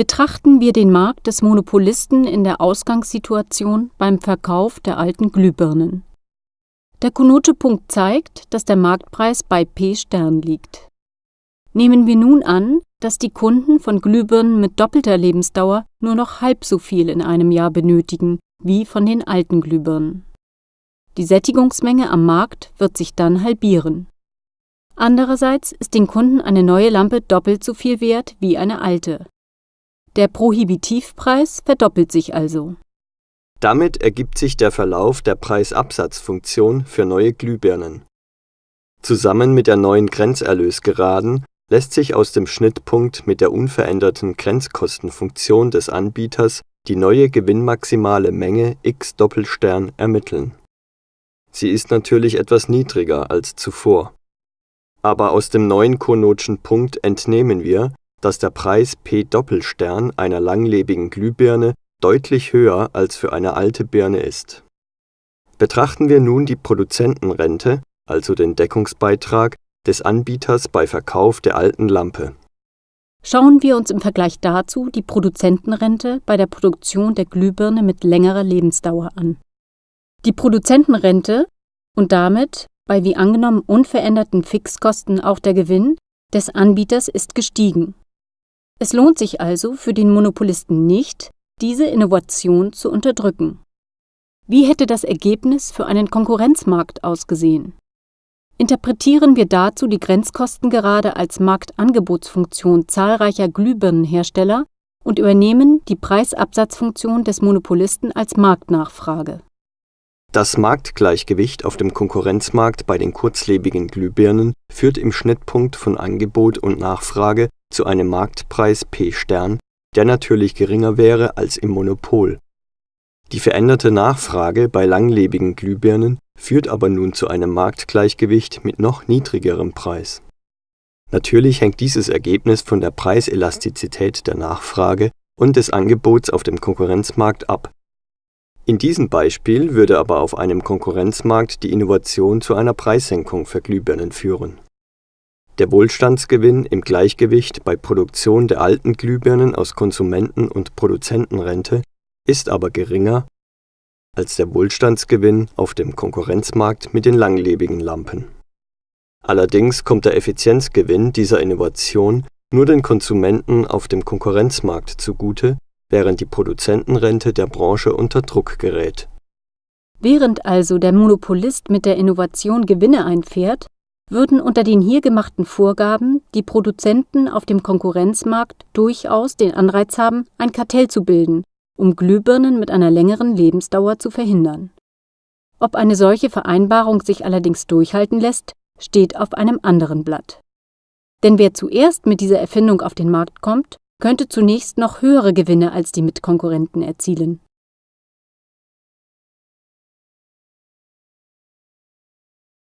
Betrachten wir den Markt des Monopolisten in der Ausgangssituation beim Verkauf der alten Glühbirnen. Der Kunoce-Punkt zeigt, dass der Marktpreis bei P Stern liegt. Nehmen wir nun an, dass die Kunden von Glühbirnen mit doppelter Lebensdauer nur noch halb so viel in einem Jahr benötigen wie von den alten Glühbirnen. Die Sättigungsmenge am Markt wird sich dann halbieren. Andererseits ist den Kunden eine neue Lampe doppelt so viel wert wie eine alte der Prohibitivpreis verdoppelt sich also. Damit ergibt sich der Verlauf der Preisabsatzfunktion für neue Glühbirnen. Zusammen mit der neuen Grenzerlösgeraden lässt sich aus dem Schnittpunkt mit der unveränderten Grenzkostenfunktion des Anbieters die neue gewinnmaximale Menge x Doppelstern ermitteln. Sie ist natürlich etwas niedriger als zuvor. Aber aus dem neuen Conote'schen Punkt entnehmen wir, dass der Preis P Doppelstern einer langlebigen Glühbirne deutlich höher als für eine alte Birne ist. Betrachten wir nun die Produzentenrente, also den Deckungsbeitrag, des Anbieters bei Verkauf der alten Lampe. Schauen wir uns im Vergleich dazu die Produzentenrente bei der Produktion der Glühbirne mit längerer Lebensdauer an. Die Produzentenrente und damit bei wie angenommen unveränderten Fixkosten auch der Gewinn des Anbieters ist gestiegen es lohnt sich also für den Monopolisten nicht, diese Innovation zu unterdrücken. Wie hätte das Ergebnis für einen Konkurrenzmarkt ausgesehen? Interpretieren wir dazu die Grenzkosten gerade als Marktangebotsfunktion zahlreicher Glühbirnenhersteller und übernehmen die Preisabsatzfunktion des Monopolisten als Marktnachfrage. Das Marktgleichgewicht auf dem Konkurrenzmarkt bei den kurzlebigen Glühbirnen führt im Schnittpunkt von Angebot und Nachfrage zu einem Marktpreis P Stern, der natürlich geringer wäre als im Monopol. Die veränderte Nachfrage bei langlebigen Glühbirnen führt aber nun zu einem Marktgleichgewicht mit noch niedrigerem Preis. Natürlich hängt dieses Ergebnis von der Preiselastizität der Nachfrage und des Angebots auf dem Konkurrenzmarkt ab. In diesem Beispiel würde aber auf einem Konkurrenzmarkt die Innovation zu einer Preissenkung für Glühbirnen führen der Wohlstandsgewinn im Gleichgewicht bei Produktion der alten Glühbirnen aus Konsumenten und Produzentenrente ist aber geringer als der Wohlstandsgewinn auf dem Konkurrenzmarkt mit den langlebigen Lampen. Allerdings kommt der Effizienzgewinn dieser Innovation nur den Konsumenten auf dem Konkurrenzmarkt zugute, während die Produzentenrente der Branche unter Druck gerät. Während also der Monopolist mit der Innovation Gewinne einfährt würden unter den hier gemachten Vorgaben die Produzenten auf dem Konkurrenzmarkt durchaus den Anreiz haben, ein Kartell zu bilden, um Glühbirnen mit einer längeren Lebensdauer zu verhindern. Ob eine solche Vereinbarung sich allerdings durchhalten lässt, steht auf einem anderen Blatt. Denn wer zuerst mit dieser Erfindung auf den Markt kommt, könnte zunächst noch höhere Gewinne als die Mitkonkurrenten erzielen